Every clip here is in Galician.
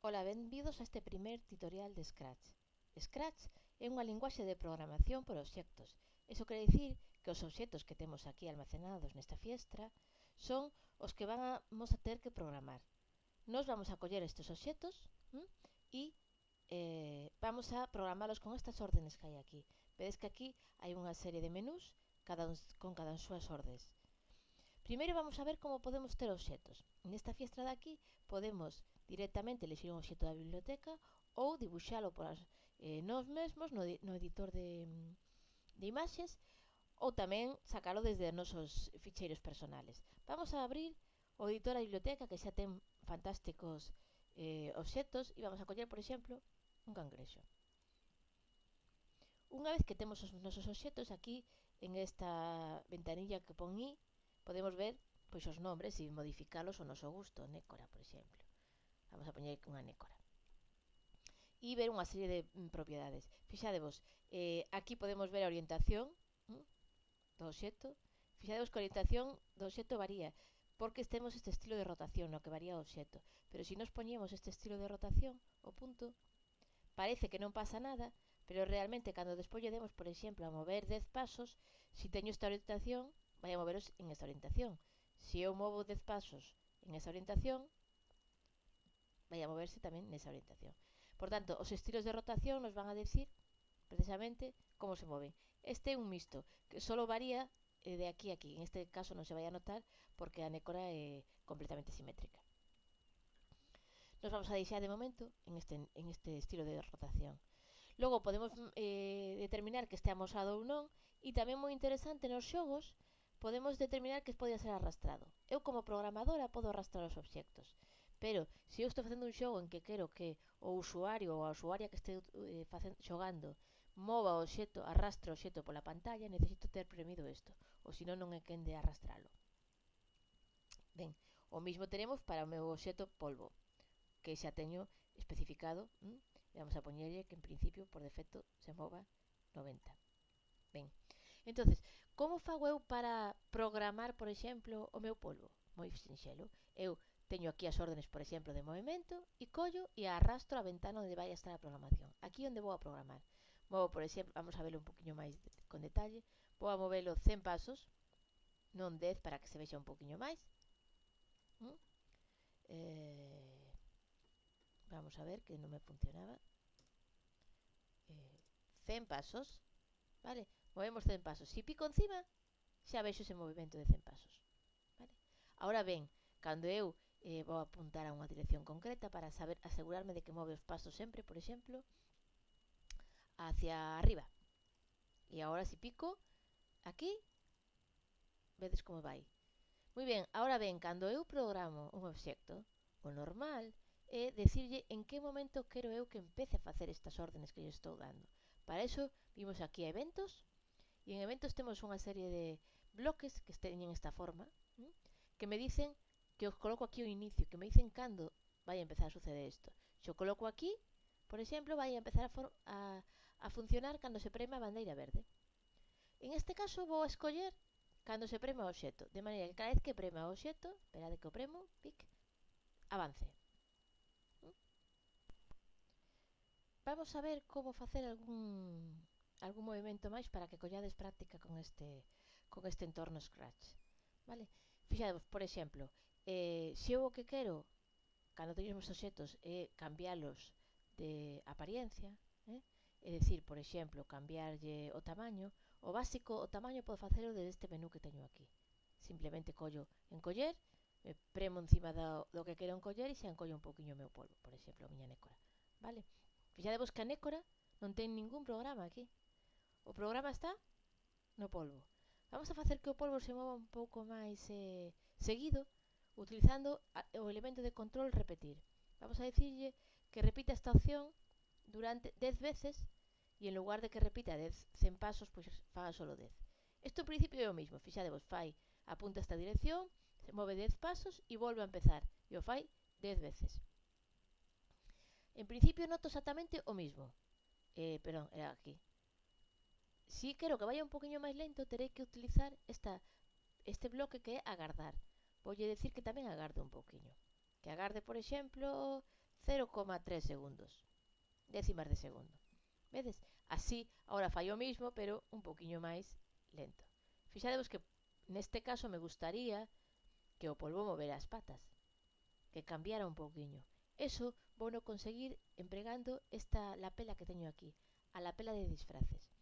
Ola, benvidos a este primer tutorial de Scratch. Scratch é unha linguaxe de programación por obxectos. Iso quere dicir que os obxectos que temos aquí almacenados nesta fiestra son os que vamos a ter que programar. Nos vamos a coller estes obxectos hm, e eh, vamos a programalos con estas órdenes que hai aquí. Vedes que aquí hai unha serie de menús cada un, con cada un súas ordes. Primeiro vamos a ver como podemos ter obxetos. Nesta fiestra de aquí podemos directamente elixir un obxeto da biblioteca ou dibuixalo por as, eh, nós mesmos no, no editor de, de imaxes ou tamén sacalo desde os nosos ficheiros personales. Vamos a abrir o editor da biblioteca que xa ten fantásticos eh, obxetos e vamos a coller, por exemplo, un cangrexo. Unha vez que temos os nosos obxetos aquí en esta ventanilla que pon i, podemos ver pois os nombres e modificalos ao noso gusto, nécora, por exemplo. Vamos a poñer unha nécora. E ver unha serie de mm, propiedades. Fixadevos, eh, aquí podemos ver a orientación mm, do obxecto. Fixadevos que a orientación do obxecto varía, porque temos este estilo de rotación, no que varía o obxecto. Pero se si nos poñemos este estilo de rotación, o punto, parece que non pasa nada, pero realmente cando despois lle demos, por exemplo, a mover 10 pasos, se si teño esta orientación, vai a moveros en esta orientación. Se eu movo 10 pasos en esa orientación, vai a moverse tamén nesa orientación. Por tanto, os estilos de rotación nos van a decir precisamente como se moven. Este é un mixto, que solo varía eh, de aquí a aquí. En este caso non se vai a notar porque a nécora é completamente simétrica. Nos vamos a deixar de momento en este, en este estilo de rotación. Logo podemos eh, determinar que este amosado ou non e tamén moi interesante nos xogos podemos determinar que podía ser arrastrado. Eu como programadora podo arrastrar os obxectos, pero se eu estou facendo un xogo en que quero que o usuario ou a usuaria que este eh, facendo, xogando mova o xeto, arrastre o xeto pola pantalla, necesito ter premido isto, ou senón non é quen de arrastralo. Ben, o mismo teremos para o meu xeto polvo, que xa teño especificado, hm? vamos a poñerlle que en principio, por defecto, se mova 90. Ben, entonces Como fago eu para programar, por exemplo, o meu polvo? Moi sinxelo. Eu teño aquí as órdenes, por exemplo, de movimento e collo e arrastro a ventana onde vai a estar a programación. Aquí onde vou a programar. Movo, por exemplo, vamos a verlo un poquinho máis con detalle. Vou a movelo 100 pasos, non 10 para que se vexa un poquinho máis. ¿Mm? Eh, vamos a ver que non me funcionaba. Eh, 100 pasos, vale? Movemos 100 pasos. Si pico encima, xa vexo ese movimento de 100 pasos. Vale? Ahora ben, cando eu eh, vou apuntar a unha dirección concreta para saber asegurarme de que move os pasos sempre, por exemplo, hacia arriba. E agora si pico aquí, vedes como vai. Moi ben, ahora ben, cando eu programo un obxecto, o normal é decirlle en que momento quero eu que empece a facer estas órdenes que lle estou dando. Para iso vimos aquí a eventos E en eventos temos unha serie de bloques que teñen esta forma, que me dicen que os coloco aquí ao inicio, que me dicen cando vai a empezar a suceder isto. Se o coloco aquí, por exemplo, vai a empezar a, a, a funcionar cando se prema a bandeira verde. En este caso vou a escoller cando se prema o xeto, de maneira que cada vez que prema o obxecto, esperade que o premo, pic, avance. Vamos a ver como facer algún algún movimento máis para que collades práctica con este con este entorno Scratch. Vale? Fixadevos, por exemplo, eh, se eu o que quero cando teño os obxetos é eh, cambiálos de apariencia, eh? é dicir, por exemplo, cambiarlle o tamaño, o básico, o tamaño podo facelo desde este menú que teño aquí. Simplemente collo en coller, me premo encima do, do que quero encoller e se encollo un poquinho o meu polvo, por exemplo, a miña nécora. Vale? Fixadevos que a nécora non ten ningún programa aquí. O programa está no polvo. Vamos a facer que o polvo se mova un pouco máis eh, seguido utilizando o elemento de control repetir. Vamos a dicirlle que repita esta opción durante 10 veces e en lugar de que repita 10, 100 pasos, pois faga solo 10. Isto en principio é o mismo, fixadevos, fai, apunta esta dirección, se move 10 pasos e volve a empezar, e o fai 10 veces. En principio noto exactamente o mismo, eh, perdón, era aquí, si quero que vaya un poquinho máis lento, terei que utilizar esta, este bloque que é agardar. Voulle decir que tamén agarde un poquinho. Que agarde, por exemplo, 0,3 segundos. Décimas de segundo. Vedes? Así, agora fai o mismo, pero un poquinho máis lento. Fixadevos que neste caso me gustaría que o polvo movera as patas, que cambiara un pouquiño. Eso vou no conseguir empregando esta lapela que teño aquí, a lapela de disfraces.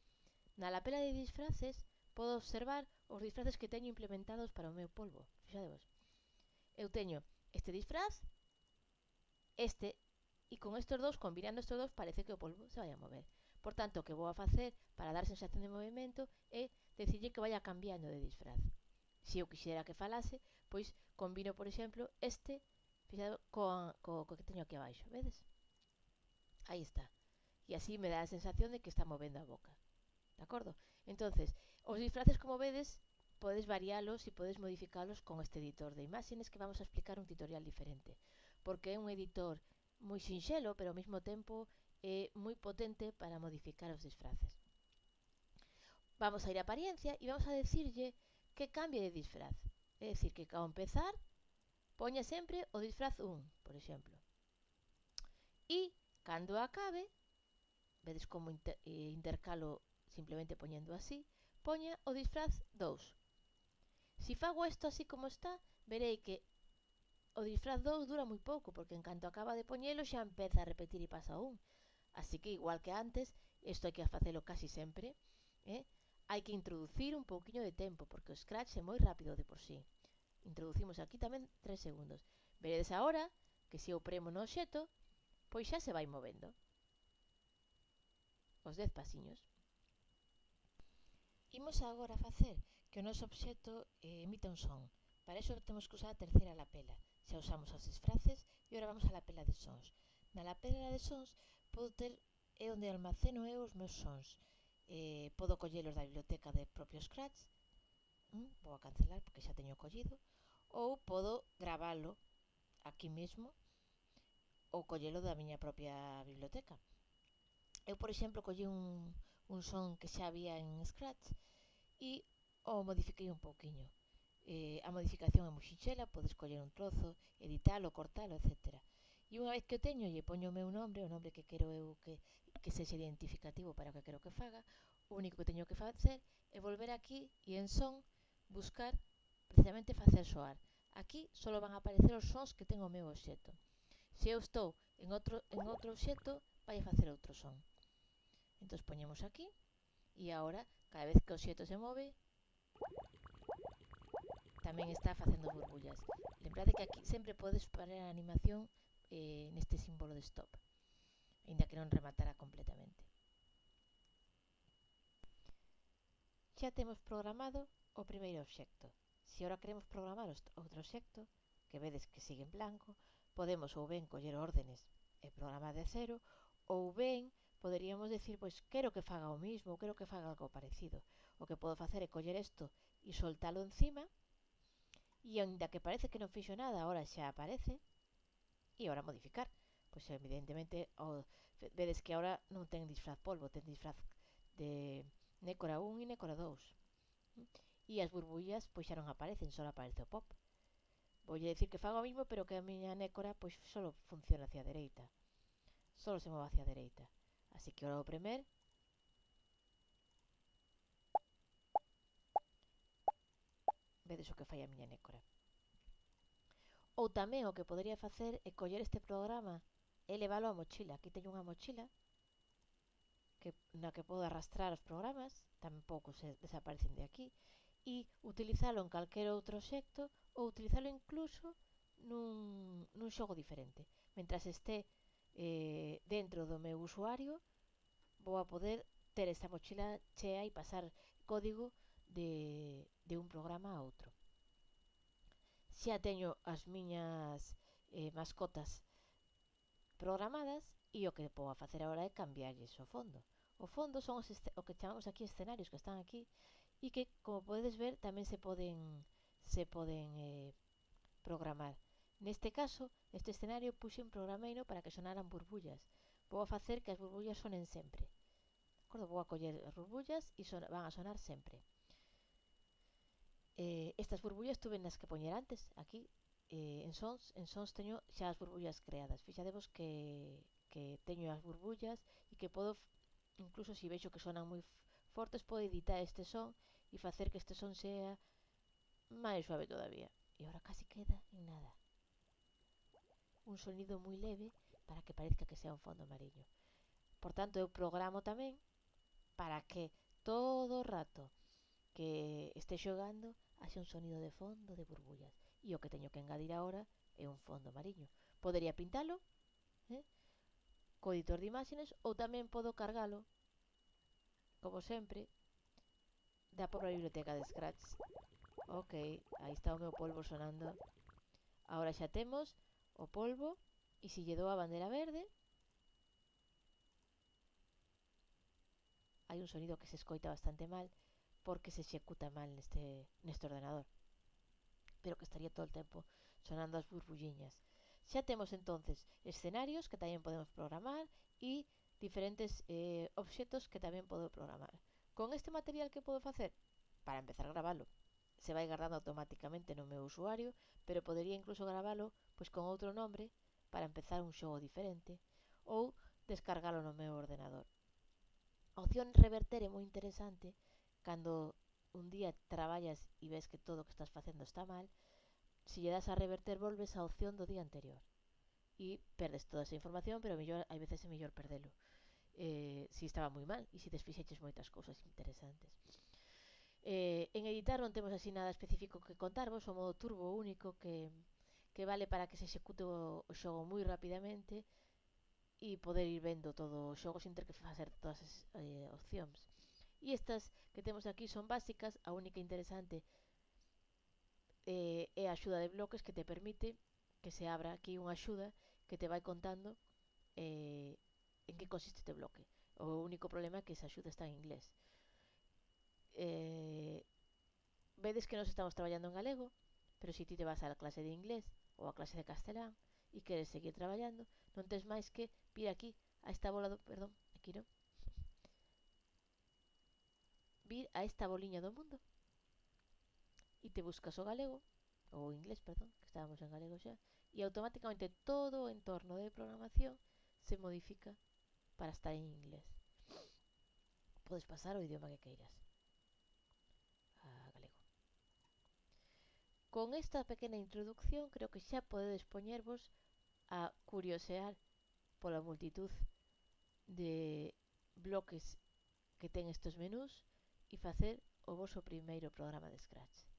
Na lapela de disfraces podo observar os disfraces que teño implementados para o meu polvo. Fixadevos. Eu teño este disfraz, este, e con estes dous, combinando estes dous, parece que o polvo se vai a mover. Por tanto, o que vou a facer para dar sensación de movimento é decirlle que vaya cambiando de disfraz. Se eu quixera que falase, pois combino, por exemplo, este fixado, co, co, co que teño aquí abaixo, vedes? Aí está. E así me dá a sensación de que está movendo a boca de acordo? Entonces, os disfraces, como vedes, podes varialos e podes modificalos con este editor de imágenes que vamos a explicar un tutorial diferente, porque é un editor moi sinxelo, pero ao mesmo tempo é moi potente para modificar os disfraces. Vamos a ir a apariencia e vamos a decirlle que cambie de disfraz. É dicir, que ao empezar poña sempre o disfraz 1, por exemplo. E, cando acabe, vedes como inter eh, intercalo simplemente poñendo así, poña o disfraz 2. Si fago isto así como está, verei que o disfraz 2 dura moi pouco, porque en canto acaba de poñelo xa empeza a repetir e pasa un. Así que, igual que antes, isto hai que facelo casi sempre, eh? hai que introducir un pouquiño de tempo, porque o Scratch é moi rápido de por sí. Introducimos aquí tamén 3 segundos. Veredes agora que se eu premo no obxeto, pois xa se vai movendo. Os 10 pasiños. Imos agora facer que o noso obxecto eh, emita un son. Para iso temos que usar a terceira lapela. Xa usamos as disfraces e agora vamos á lapela de sons. Na lapela de sons podo ter é onde almaceno eu os meus sons. Eh, podo collelos da biblioteca de propio Scratch. Mm, vou a cancelar porque xa teño collido. Ou podo gravalo aquí mesmo ou collelo da miña propia biblioteca. Eu, por exemplo, collí un, un son que xa había en Scratch e o modifiquei un pouquiño. Eh, a modificación é moi podes coller un trozo, editalo, cortalo, etc. E unha vez que o teño, lle poño o meu nombre, o nombre que quero eu que, que sexa identificativo para o que quero que faga, o único que teño que facer é volver aquí e en son buscar precisamente facer soar. Aquí só van a aparecer os sons que ten o meu obxeto. Se eu estou en outro, en outro obxeto, vai a facer outro son. Entonces poñemos aquí e agora cada vez que o xeto se move tamén está facendo burbullas. Lembrade que aquí sempre podes parar a animación eh, neste símbolo de stop, ainda que non rematará completamente. Xa temos programado o primeiro obxecto. Se agora queremos programar outro obxecto, que vedes que sigue en blanco, podemos ou ben coller órdenes e programar de cero, ou ben poderíamos decir, pois quero que faga o mismo, quero que faga algo parecido. O que podo facer é coller isto e soltalo encima, e ainda que parece que non fixo nada, ahora xa aparece, e ahora modificar. Pois evidentemente, o, vedes que ahora non ten disfraz polvo, ten disfraz de Nécora 1 e Nécora 2. E as burbullas pois xa non aparecen, só aparece o pop. Voulle dicir que fago o mismo, pero que a miña nécora pois só funciona hacia a dereita. Só se move hacia a dereita. Así que ahora voy premer. Vedes o que fai a miña nécora. Ou tamén o que podería facer é coller este programa e leválo á mochila. Aquí teño unha mochila que, na que podo arrastrar os programas, tampouco se desaparecen de aquí, e utilizalo en calquer outro xecto ou utilizalo incluso nun, nun xogo diferente. Mentras este eh, dentro do meu usuario vou a poder ter esta mochila chea e pasar código de, de un programa a outro. Xa teño as miñas eh, mascotas programadas e o que vou a facer agora é cambiarlles o fondo. O fondo son os o que chamamos aquí escenarios que están aquí e que, como podedes ver, tamén se poden se poden eh, programar. Neste caso, este escenario puxe un programeiro para que sonaran burbullas. Vou a facer que as burbullas sonen sempre. De acordo? Vou a coller as burbullas e son, van a sonar sempre. Eh, estas burbullas tuve nas que poñer antes, aquí, eh, en sons, en sons teño xa as burbullas creadas. Fixadevos que, que teño as burbullas e que podo, incluso se si vexo que sonan moi fortes, podo editar este son e facer que este son sea máis suave todavía. E agora casi queda en nada un sonido moi leve para que parezca que sea un fondo mariño. Por tanto, eu programo tamén para que todo o rato que este xogando haxe un sonido de fondo de burbullas. E o que teño que engadir agora é un fondo mariño. Podería pintalo eh? co editor de imágenes ou tamén podo cargalo, como sempre, da pobre biblioteca de Scratch. Ok, aí está o meu polvo sonando. Agora xa temos o polvo e se lle dou a bandera verde hai un sonido que se escoita bastante mal porque se executa mal neste, neste ordenador pero que estaría todo o tempo sonando as burbulliñas. Xa temos entonces escenarios que tamén podemos programar e diferentes eh, obxetos que tamén podo programar. Con este material que podo facer para empezar a gravalo se vai guardando automáticamente no meu usuario pero podería incluso gravalo pois con outro nombre para empezar un xogo diferente ou descargalo no meu ordenador. A opción reverter é moi interesante cando un día traballas e ves que todo o que estás facendo está mal, se lle das a reverter volves á opción do día anterior e perdes toda esa información, pero mellor, hai veces é mellor perdelo. Eh, si estaba moi mal e se desfixeches moitas cousas interesantes. Eh, en editar non temos así nada específico que contarvos, o modo turbo único que que vale para que se execute o xogo moi rapidamente e poder ir vendo todo o xogo sin ter que facer todas as eh, opcións. E estas que temos aquí son básicas, a única interesante eh, é a axuda de bloques que te permite que se abra aquí unha axuda que te vai contando eh, en que consiste este bloque. O único problema é que esa axuda está en inglés. Eh, vedes que nos estamos traballando en galego, pero si ti te vas á clase de inglés ou a clase de castelán e queres seguir traballando, non tens máis que vir aquí a esta bola do... Perdón, aquí non. Vir a esta boliña do mundo e te buscas o galego ou inglés, perdón, que estábamos en galego xa, e automáticamente todo o entorno de programación se modifica para estar en inglés. Podes pasar o idioma que queiras. Con esta pequena introdución creo que xa podedes poñervos a curiosear pola multitud de bloques que ten estes menús e facer o voso primeiro programa de Scratch.